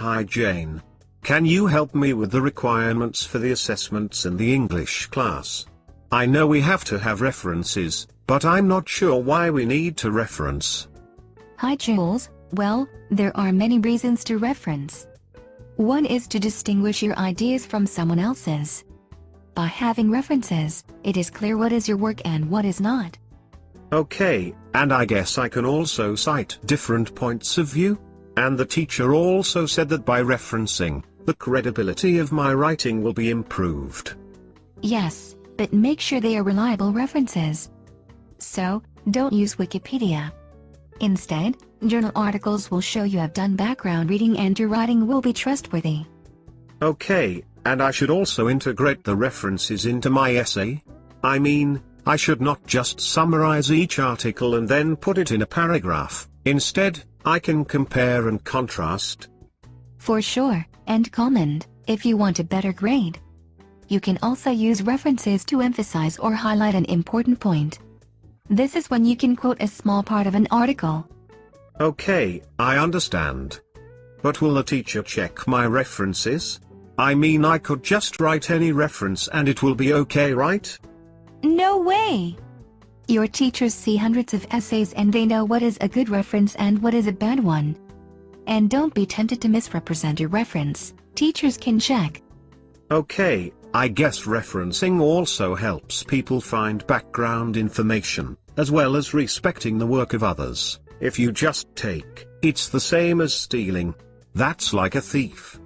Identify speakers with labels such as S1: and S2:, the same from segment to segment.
S1: Hi Jane. Can you help me with the requirements for the assessments in the English class? I know we have to have references, but I'm not sure why we need to reference.
S2: Hi Jules, well, there are many reasons to reference. One is to distinguish your ideas from someone else's. By having references, it is clear what is your work and what is not.
S1: Okay, and I guess I can also cite different points of view? And the teacher also said that by referencing, the credibility of my writing will be improved.
S2: Yes, but make sure they are reliable references. So, don't use Wikipedia. Instead, journal articles will show you have done background reading and your writing will be trustworthy.
S1: Okay, and I should also integrate the references into my essay? I mean, I should not just summarize each article and then put it in a paragraph, instead, I can compare and contrast.
S2: For sure, and comment, if you want a better grade. You can also use references to emphasize or highlight an important point. This is when you can quote a small part of an article.
S1: Okay, I understand. But will the teacher check my references? I mean I could just write any reference and it will be okay right?
S2: No way! Your teachers see hundreds of essays and they know what is a good reference and what is a bad one. And don't be tempted to misrepresent your reference, teachers can check.
S1: Okay, I guess referencing also helps people find background information, as well as respecting the work of others. If you just take, it's the same as stealing. That's like a thief.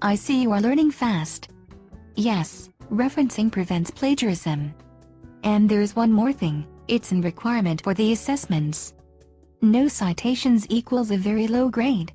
S2: I see you are learning fast. Yes, referencing prevents plagiarism. And there's one more thing, it's a requirement for the assessments. No citations equals a very low grade.